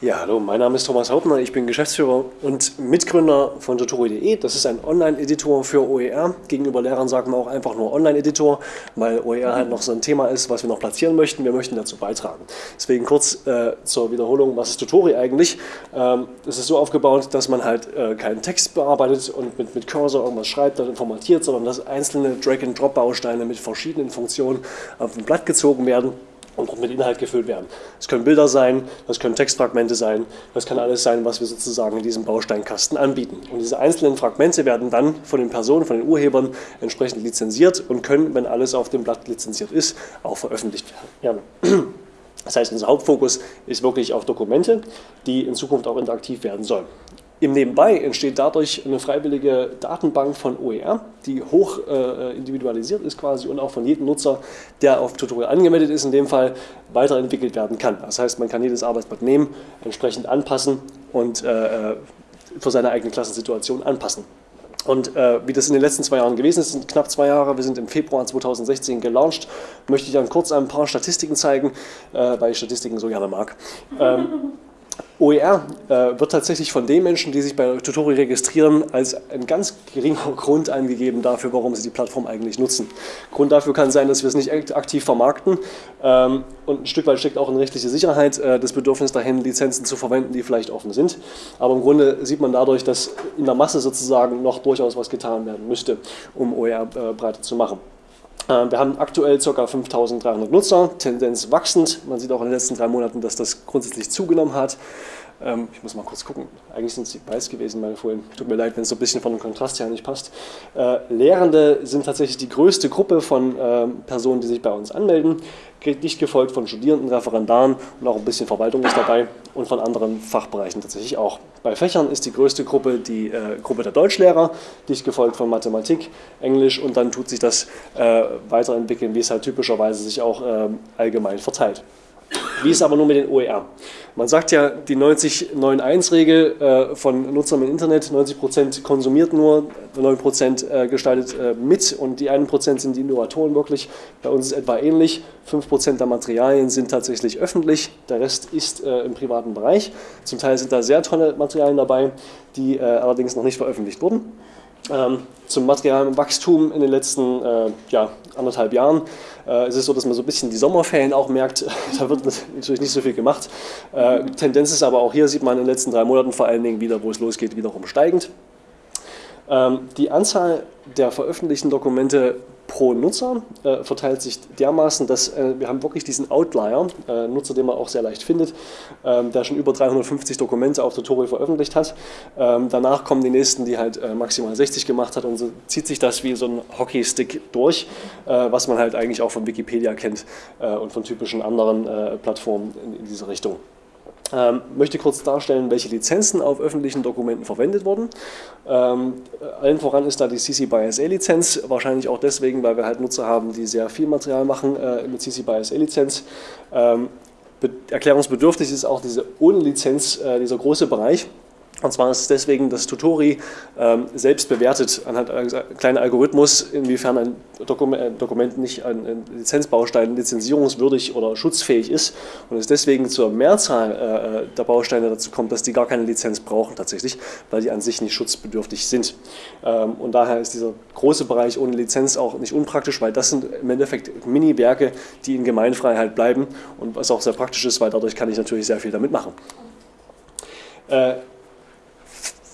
Ja, hallo, mein Name ist Thomas Hauptner, ich bin Geschäftsführer und Mitgründer von tutori.de. Das ist ein Online-Editor für OER. Gegenüber Lehrern sagen wir auch einfach nur Online-Editor, weil OER halt noch so ein Thema ist, was wir noch platzieren möchten. Wir möchten dazu beitragen. Deswegen kurz äh, zur Wiederholung, was ist Tutori eigentlich? Ähm, es ist so aufgebaut, dass man halt äh, keinen Text bearbeitet und mit, mit Cursor irgendwas schreibt, dann formatiert, sondern dass einzelne Drag-and-Drop-Bausteine mit verschiedenen Funktionen auf ein Blatt gezogen werden und mit Inhalt gefüllt werden. Das können Bilder sein, das können Textfragmente sein, das kann alles sein, was wir sozusagen in diesem Bausteinkasten anbieten. Und diese einzelnen Fragmente werden dann von den Personen, von den Urhebern entsprechend lizenziert und können, wenn alles auf dem Blatt lizenziert ist, auch veröffentlicht werden. Das heißt, unser Hauptfokus ist wirklich auf Dokumente, die in Zukunft auch interaktiv werden sollen. Im Nebenbei entsteht dadurch eine freiwillige Datenbank von OER, die hoch äh, individualisiert ist quasi und auch von jedem Nutzer, der auf Tutorial angemeldet ist, in dem Fall weiterentwickelt werden kann. Das heißt, man kann jedes Arbeitsblatt nehmen, entsprechend anpassen und äh, äh, für seine eigene Klassensituation anpassen. Und äh, wie das in den letzten zwei Jahren gewesen ist, sind knapp zwei Jahre, wir sind im Februar 2016 gelauncht, möchte ich dann kurz ein paar Statistiken zeigen, äh, weil ich Statistiken so gerne mag. Ähm, OER äh, wird tatsächlich von den Menschen, die sich bei Tutori registrieren, als ein ganz geringer Grund angegeben dafür, warum sie die Plattform eigentlich nutzen. Grund dafür kann sein, dass wir es nicht aktiv vermarkten ähm, und ein Stück weit steckt auch in rechtliche Sicherheit äh, das Bedürfnis dahin, Lizenzen zu verwenden, die vielleicht offen sind. Aber im Grunde sieht man dadurch, dass in der Masse sozusagen noch durchaus was getan werden müsste, um OER äh, breiter zu machen. Ähm, wir haben aktuell ca. 5300 Nutzer, Tendenz wachsend. Man sieht auch in den letzten drei Monaten, dass das grundsätzlich zugenommen hat. Ähm, ich muss mal kurz gucken. Eigentlich sind sie weiß gewesen, meine Folien. Tut mir leid, wenn es so ein bisschen von dem Kontrast her nicht passt. Äh, Lehrende sind tatsächlich die größte Gruppe von ähm, Personen, die sich bei uns anmelden. Dicht gefolgt von Studierenden, Referendaren und auch ein bisschen Verwaltung ist dabei und von anderen Fachbereichen tatsächlich auch. Bei Fächern ist die größte Gruppe die äh, Gruppe der Deutschlehrer, dicht gefolgt von Mathematik, Englisch und dann tut sich das äh, weiterentwickeln, wie es halt typischerweise sich auch äh, allgemein verteilt. Wie ist aber nur mit den OER? Man sagt ja, die 90-9-1-Regel äh, von Nutzern im Internet, 90% konsumiert nur, 9% äh, gestaltet äh, mit und die 1% sind die Innovatoren wirklich. Bei uns ist etwa ähnlich. 5% der Materialien sind tatsächlich öffentlich, der Rest ist im privaten Bereich. Zum Teil sind da sehr tolle Materialien dabei, die allerdings noch nicht veröffentlicht wurden. Ähm, zum Materialwachstum in den letzten äh, ja, anderthalb Jahren äh, ist es so, dass man so ein bisschen die Sommerferien auch merkt, da wird natürlich nicht so viel gemacht. Äh, Tendenz ist aber auch hier, sieht man in den letzten drei Monaten vor allen Dingen wieder, wo es losgeht, wiederum steigend. Ähm, die Anzahl der veröffentlichten Dokumente pro Nutzer äh, verteilt sich dermaßen, dass äh, wir haben wirklich diesen Outlier, äh, Nutzer, den man auch sehr leicht findet, ähm, der schon über 350 Dokumente auf Tutorial veröffentlicht hat. Ähm, danach kommen die nächsten, die halt äh, maximal 60 gemacht hat und so zieht sich das wie so ein Hockeystick durch, äh, was man halt eigentlich auch von Wikipedia kennt äh, und von typischen anderen Plattformen in, in diese Richtung. Ähm, möchte kurz darstellen, welche Lizenzen auf öffentlichen Dokumenten verwendet wurden. Ähm, allen voran ist da die CC by SA Lizenz, wahrscheinlich auch deswegen, weil wir halt Nutzer haben, die sehr viel Material machen äh, mit CC by SA Lizenz. Ähm, erklärungsbedürftig ist auch diese ohne Lizenz, äh, dieser große Bereich. Und zwar ist es deswegen, dass Tutori ähm, selbst bewertet anhand eines kleinen Algorithmus, inwiefern ein Dokument, ein Dokument nicht ein, ein, Lizenzbaustein lizenzierungswürdig oder schutzfähig ist und es deswegen zur Mehrzahl äh, der Bausteine dazu kommt, dass die gar keine Lizenz brauchen tatsächlich, weil die an sich nicht schutzbedürftig sind. Ähm, und daher ist dieser große Bereich ohne Lizenz auch nicht unpraktisch, weil das sind im Endeffekt Mini-Werke, die in Gemeinfreiheit bleiben und was auch sehr praktisch ist, weil dadurch kann ich natürlich sehr viel damit machen. Äh,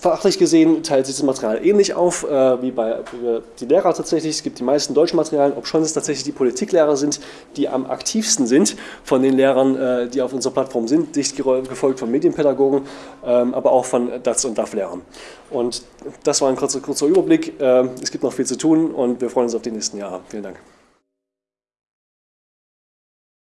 Fachlich gesehen teilt sich das Material ähnlich auf äh, wie bei wie die Lehrer tatsächlich. Es gibt die meisten deutschen Materialien, ob schon es tatsächlich die Politiklehrer sind, die am aktivsten sind von den Lehrern, äh, die auf unserer Plattform sind, dicht gefolgt von Medienpädagogen, ähm, aber auch von DATS- und DAF-Lehrern. Und das war ein kurzer, kurzer Überblick. Äh, es gibt noch viel zu tun und wir freuen uns auf die nächsten Jahre. Vielen Dank.